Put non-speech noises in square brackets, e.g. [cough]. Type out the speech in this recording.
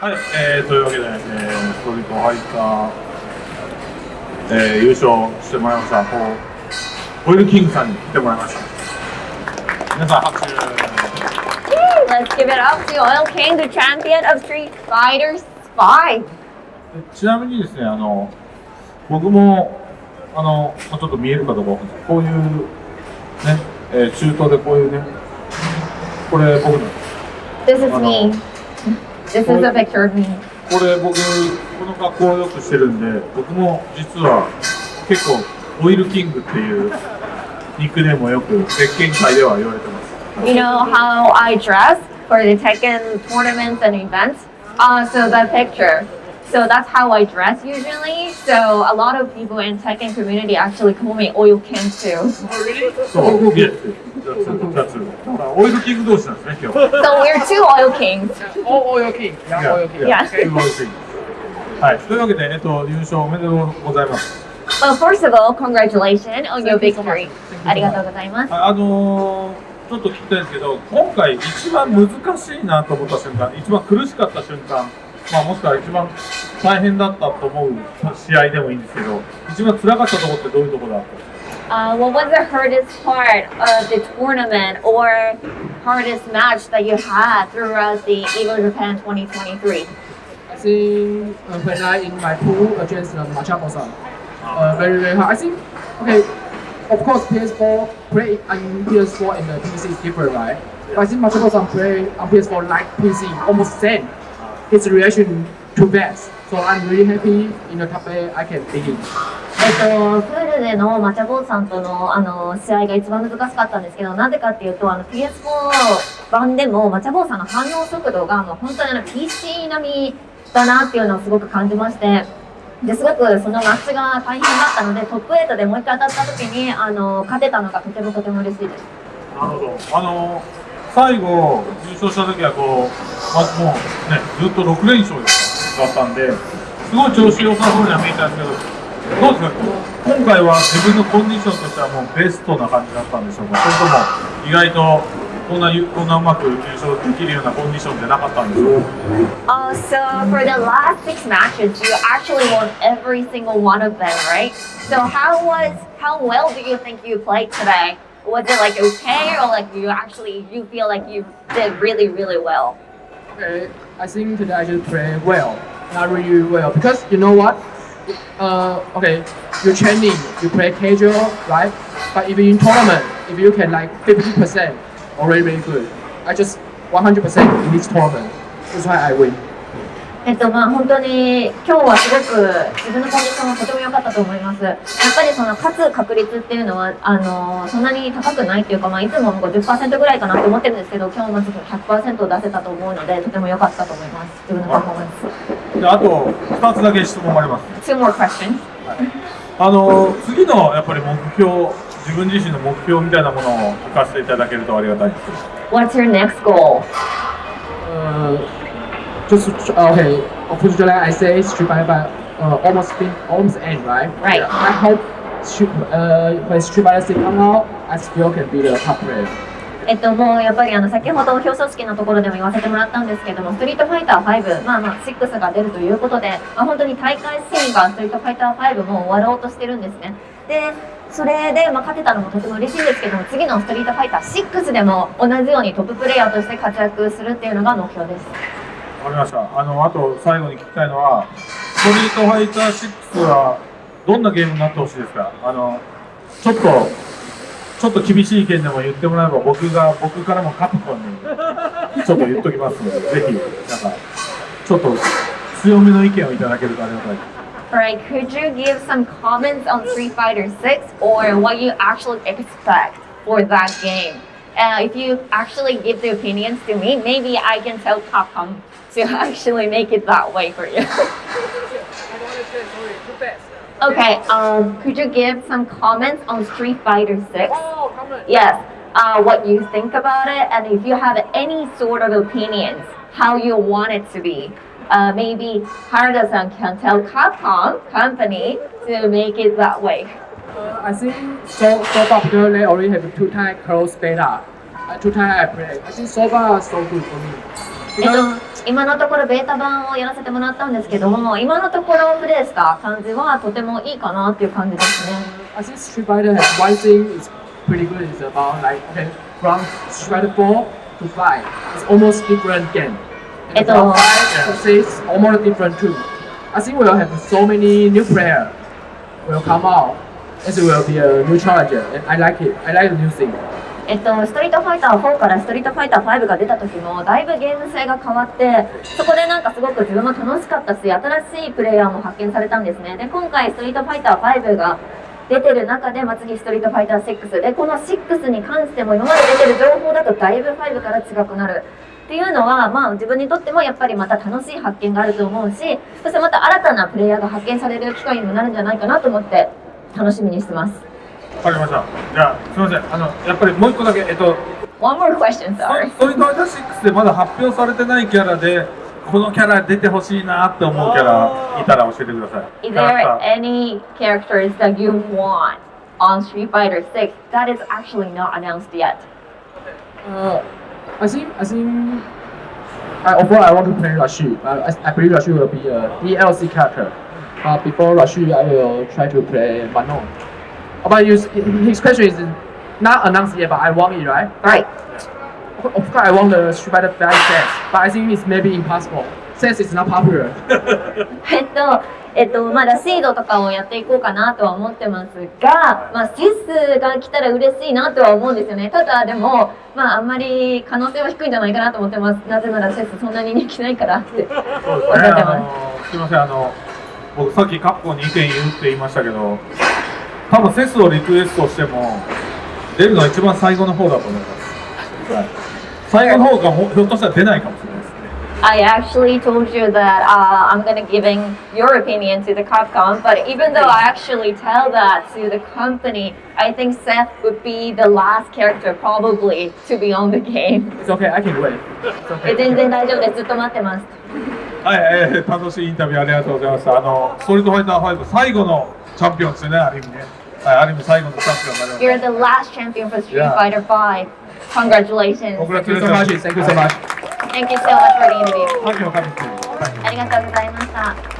はい、えー、というわけで、えー、ストリートファイター、えー、優勝してもらいました、こうオイルキングさんに来てもらいました。皆さん拍手。Let's give it up to Oil King, the champion of Street Fighter 5. ちなみにですね、あの、僕も、あの、ちょっと見えるかどうかわかんないこういう、ね、えー、中東でこういうね、これ僕の。This is me. This is a picture of me. これ僕この格好をよくしてるんで僕も実は結構オイルキングっていうニックネームをよく鉄拳界では言われてます。You know how I dress for the Tekken tournaments and events? Uh, so that picture. So that's how I dress usually. So a lot of people in Tekken community actually call me Oil King too. Oh, really? So, yes. That's, that's oil king 同士なんですね、今日。[laughs] So we're two oil kings. All oil king. Yeah, oil king. Yeah. Two oil king. はい、というわけで、えっと、優勝おめでとうございます。Well, first of all, congratulations on your victory. ありがとうございます。あのー、ちょっと聞きたいんですけど、今回一番難しいなと思った瞬間、一番苦しかった瞬間、まあ、もしくは一番大変だったと思う試合でもいいんですけど、一番辛かったところってどういうところだった？んですか Uh, what was the hardest part of the tournament or hardest match that you had throughout the Evo Japan 2023? I think uh, when I in my pool against uh, Machamosa, uh, very very hard. I think okay, of course PS4 play on PS4 and the PC is different, right? But I think Machamosa play on PS4 like PC almost same. His reaction too fast. So I'm really happy in the eight I can begin. えっと、プールでのマチャボーさんとのあの試合が一番難しかったんですけど、なぜかっていうと、あの PS4 版でもマチャボーさんの反応速度がもう本当にあの PC 並みだなっていうのをすごく感じまして、ですごくそのマッチが大変だったので、トップ8でもう一回当たった時にあの勝てたのがとてもとても嬉しいです。なるほど。あの最後優勝した時はこう、まもうねずっと6連勝だったんで、すごい調子良さそうには見えたんですけど。どうですか今回は自分のコンディションとしてはもうベストな感じだったんでしょうかそれとも意外とこんなこんなうまく優勝できるようなコンディションじゃなかったんでしょう Uh, so for the last six matches, you actually won every single one of them, right? So how was how well do you think you played today? Was it like okay, or like you actually you feel like you did really really well? Okay, I think today I just played well, not really well because you know what? Uh, okay, you training, you play casual, right? But if you in tournament, if you can like 50%, already very good. I just 100% in this tournament. That's why I win. えっとまあ本当に今日はすごく自分のコンディションはとても良かったと思います。やっぱりその勝つ確率っていうのはあのそんなに高くないっていうかまあいつも50%ぐらいかなと思ってるんですけど今日まず100%出せたと思うのでとても良かったと思います。自分のパフォーマンス。であと2つだけ質問あります。Two more questions. あの次のやっぱり目標自分自身の目標みたいなものを聞かせていただけるとありがたいです。What's your next goal? Uh, just okay. Unfortunately, I say Street Fighter uh, almost fin almost end, right? Right. I hope Street, uh, when Street Fighter 6 come out, I still can be the top player. えっと、もうやっぱりあの先ほど表彰式のところでも言わせてもらったんですけども、ストリートファイター5、まあまあ6が出るということで、まあ、本当に大会シーンがストリートファイター5も終わろうとしてるんですね。で、それで、まあ、勝てたのもとても嬉しいんですけども、次のストリートファイター6でも同じようにトッププレイヤーとして活躍するっていうのが目標です。わかりました。あの、あと最後に聞きたいのは、ストリートファイター6はどんなゲームになってほしいですか？あの、ちょっと、ちょっと厳しい意見でも言ってもらえば僕が、僕からもカプコンにちょっと言っときますので、ぜひ、なんか、ちょっと強めの意見をいただけるとありがたいです。Alright, could you give some comments on Street Fighter 6 or what you actually expect for that game? Uh, if you actually give the opinions to me, maybe I can tell Capcom to [laughs] actually make it that way for you. [laughs] okay, um, could you give some comments on Street Fighter 6? Oh, comment. Yes, uh, what you think about it, and if you have any sort of opinions, how you want it to be. Uh, maybe Harada-san can tell Capcom company to make it that way. Uh, I think so, so far they already have two time close beta. Uh, two time I play. I think so far so good for me. えっと、今のところベータ版をやらせてもらったんですけども、今のところプレイした感じはとてもいいかなっていう感じですね。I think Street Fighter has one thing is pretty good. It's about like okay, from Street Fighter 4 to 5, it's almost different game. And from 5 to 6, almost different too. I think we'll have so many new player will come out. It will be a new challenge. I like it. I like the new thing. えっと、ストリートファイター4からストリートファイター5が出た時もだいぶゲーム性が変わってそこでなんかすごく自分も楽しかったし新しいプレイヤーも発見されたんですねで今回ストリートファイター5が出てる中で、まあ、次ストリートファイター6でこの6に関しても今まで出てる情報だとだいぶ5から違くなるっていうのは、まあ、自分にとってもやっぱりまた楽しい発見があると思うしそしてまた新たなプレイヤーが発見される機会にもなるんじゃないかなと思って楽しみにしてますわかりましたじゃあすみませんあのやっぱりもう一個だけえっと One more question, ス sorry. トリートファイター6でまだ発表されてないキャラでこのキャラ出てほしいなって思うキャラいたら教えてください Is there any characters that you want on Street Fighter 6 that is actually not announced yet? Uh, I think I think I overall I want to play Rashid. I, I believe Rashid will be a DLC character. Uh, before Rashid, I will try to play Manon. Uh, But you, his question is not announced yet, but I want it, right? Right. Of course, I want the Street Fighter 5 set, but I think it's maybe impossible. Since it's not popular. えっと、えっと、まだシードとかをやっていこうかなとは思ってますが、まあ、セスが来たら嬉しいなとは思うんですよね。ただ、でも、まあ、あんまり可能性は低いんじゃないかなと思ってます。なぜならセスそんなに人気ないからって。そうですねおってあまのすみませんあの僕さっきカッコに意見言うって言いましたけど多分セスをリクエストしても出るのは一番最後の方だと思います、はい、最後の方がもひょっとしたら出ないかもしれないですね I actually told you that uh, I'm gonna giving your opinion to the Capcom, but even though I actually tell that to the company, I think Seth would be the last character probably to be on the game. It's okay, I can wait. It's え okay. 全然大丈夫です。ずっと待ってます。はい、えー楽しいインタビューありがとうございましたあのストリートファイター5最後のチャンピオンですよねある意味ねはいある意味最後のチャンピオンにな You're りま the last champion for Street. Fighter 5. Congratulations. した Thank you so much. Thank you so much. For the interview. ありがとうございます。